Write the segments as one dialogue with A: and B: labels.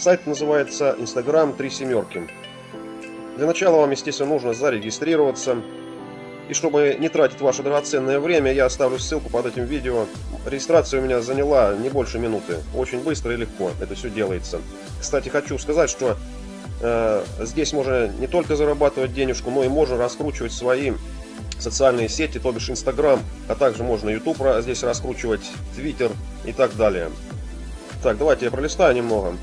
A: Сайт называется Instagram 3 семерки. Для начала вам, естественно, нужно зарегистрироваться. И чтобы не тратить ваше драгоценное время, я оставлю ссылку под этим видео. Регистрация у меня заняла не больше минуты. Очень быстро и легко это все делается. Кстати, хочу сказать, что э, здесь можно не только зарабатывать денежку, но и можно раскручивать свои социальные сети, то бишь Instagram, а также можно YouTube здесь раскручивать, Twitter и так далее. Так, давайте я пролистаю немного.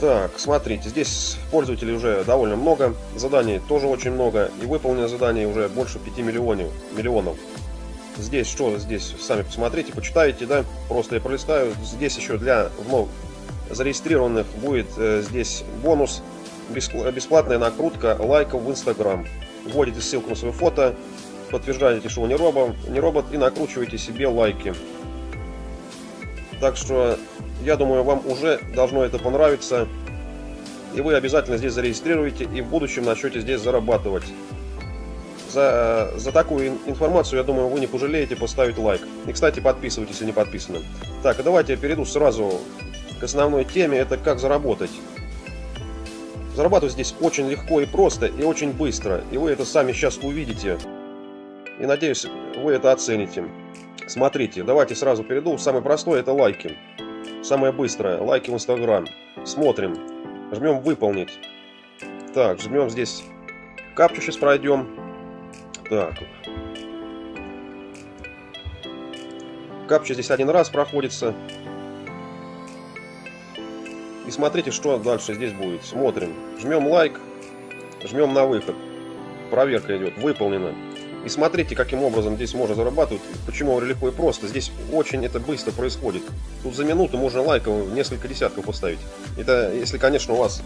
A: Так, смотрите, здесь пользователей уже довольно много, заданий тоже очень много, и выполнено заданий уже больше 5 миллионов. миллионов. Здесь что, здесь сами посмотрите, почитайте, да, просто я пролистаю. Здесь еще для вновь зарегистрированных будет э, здесь бонус, бесплатная накрутка лайков в Instagram. Вводите ссылку на свое фото, подтверждаете, что вы не робот, не робот и накручиваете себе лайки. Так что, я думаю, вам уже должно это понравиться. И вы обязательно здесь зарегистрируете и в будущем начнете здесь зарабатывать. За, за такую информацию, я думаю, вы не пожалеете поставить лайк. И, кстати, подписывайтесь, если не подписаны. Так, а давайте я перейду сразу к основной теме. Это как заработать. Зарабатывать здесь очень легко и просто, и очень быстро. И вы это сами сейчас увидите. И надеюсь, вы это оцените. Смотрите, давайте сразу перейду. Самое простое это лайки. Самое быстрое. Лайки в Инстаграм. Смотрим. Жмем выполнить. Так, жмем здесь. Капчу сейчас пройдем. Так. Капча здесь один раз проходится. И смотрите, что дальше здесь будет. Смотрим. Жмем лайк. Жмем на выход. Проверка идет. Выполнено. И смотрите, каким образом здесь можно зарабатывать. Почему легко и просто. Здесь очень это быстро происходит. Тут за минуту можно лайков несколько десятков поставить. Это если, конечно, у вас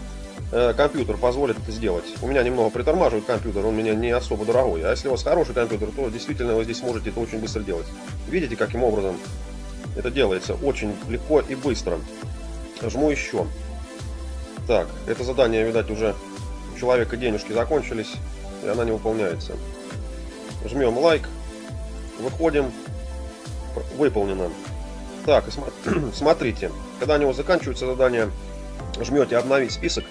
A: э, компьютер позволит это сделать. У меня немного притормаживает компьютер, он у меня не особо дорогой. А если у вас хороший компьютер, то действительно вы здесь можете это очень быстро делать. Видите, каким образом это делается? Очень легко и быстро. Жму еще. Так, это задание, видать, уже у человека денежки закончились, и она не выполняется жмем лайк, выходим, выполнено. Так, смотрите, когда у него заканчивается задание, жмете обновить список,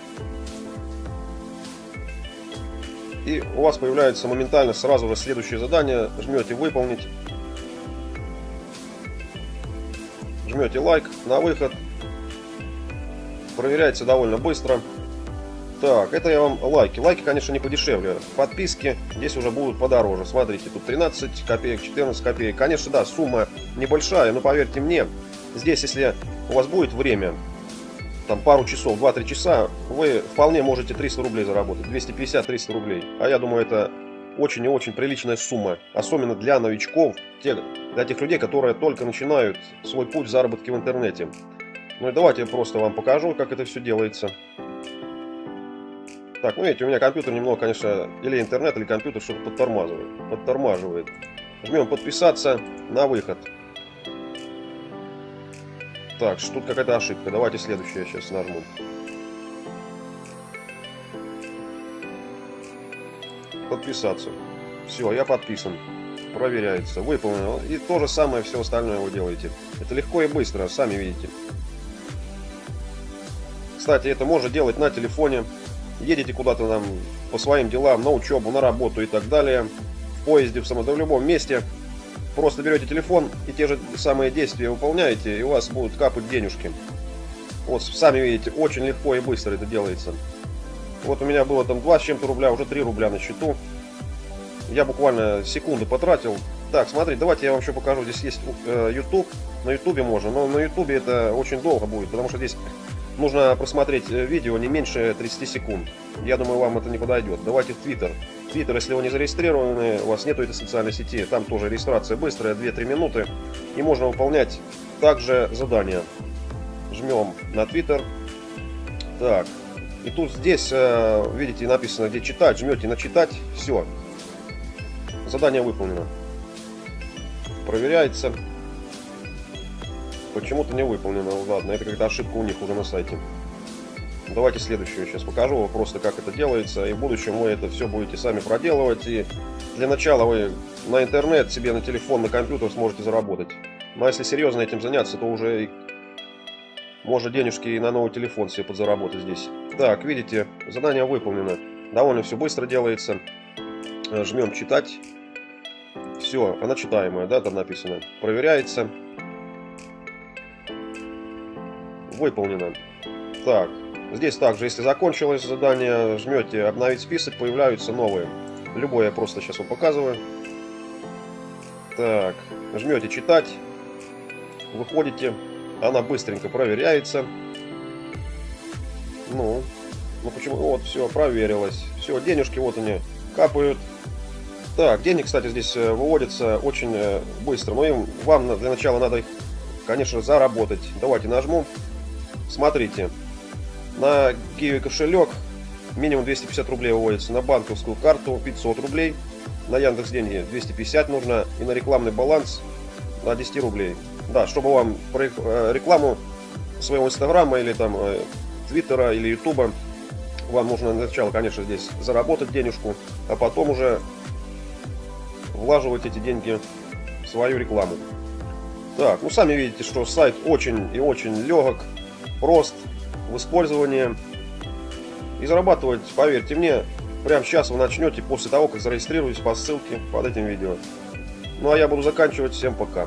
A: и у вас появляется моментально сразу же следующее задание, жмете выполнить, жмете лайк на выход, проверяется довольно быстро. Так, это я вам лайки. Лайки, конечно, не подешевле. Подписки здесь уже будут подороже. Смотрите, тут 13 копеек, 14 копеек. Конечно, да, сумма небольшая, но поверьте мне, здесь, если у вас будет время, там пару часов, 2-3 часа, вы вполне можете 300 рублей заработать. 250-300 рублей. А я думаю, это очень и очень приличная сумма. Особенно для новичков, для тех людей, которые только начинают свой путь заработки в интернете. Ну и давайте я просто вам покажу, как это все делается. Так, ну видите, у меня компьютер немного, конечно, или интернет, или компьютер что-то подтормаживает. Подтормаживает. Жмем подписаться на выход. Так, что тут какая-то ошибка. Давайте следующее сейчас нажму. Подписаться. Все, я подписан. Проверяется. Выполнено. И то же самое все остальное вы делаете. Это легко и быстро, сами видите. Кстати, это можно делать на телефоне едете куда-то там по своим делам, на учебу, на работу и так далее, в поезде, в, самом, в любом месте, просто берете телефон и те же самые действия выполняете, и у вас будут капать денежки. Вот, сами видите, очень легко и быстро это делается. Вот у меня было там 2 с чем-то рубля, уже 3 рубля на счету. Я буквально секунды потратил. Так, смотри, давайте я вам еще покажу. Здесь есть э, YouTube. На YouTube можно, но на YouTube это очень долго будет, потому что здесь нужно просмотреть э, видео не меньше 30 секунд. Я думаю, вам это не подойдет. Давайте в Twitter. Twitter, если вы не зарегистрированы, у вас нету этой социальной сети, там тоже регистрация быстрая, 2-3 минуты. И можно выполнять также задания. Жмем на Twitter. Так. И тут здесь, э, видите, написано, где читать. Жмете на читать. Все. Задание выполнено. Проверяется. Почему-то не выполнено. Ладно, это какая-то ошибка у них уже на сайте. Давайте следующую сейчас покажу просто, как это делается. И в будущем вы это все будете сами проделывать. И для начала вы на интернет себе, на телефон, на компьютер сможете заработать. Но если серьезно этим заняться, то уже Можно денежки и на новый телефон себе подзаработать здесь. Так, видите, задание выполнено. Довольно все быстро делается. Жмем читать. Все, она читаемая, да, там написано. Проверяется. Выполнено. Так, здесь также, если закончилось задание, жмете обновить список, появляются новые. Любое я просто сейчас вам показываю. Так, жмете читать, выходите, она быстренько проверяется. Ну, ну почему? Вот, все, проверилось. Все, денежки вот они капают. Так, денег, кстати, здесь э, выводятся очень э, быстро. Но им, вам для начала надо их, конечно, заработать. Давайте нажму. Смотрите. На Киви кошелек минимум 250 рублей выводится. На банковскую карту 500 рублей. На Яндекс деньги 250 нужно. И на рекламный баланс на 10 рублей. Да, чтобы вам э, рекламу своего инстаграма или там твиттера или ютуба вам нужно сначала, конечно, здесь заработать денежку, а потом уже влаживать эти деньги в свою рекламу. Так, ну сами видите, что сайт очень и очень легок, прост в использовании. И зарабатывать, поверьте мне, прямо сейчас вы начнете после того, как зарегистрируетесь по ссылке под этим видео. Ну а я буду заканчивать. Всем пока.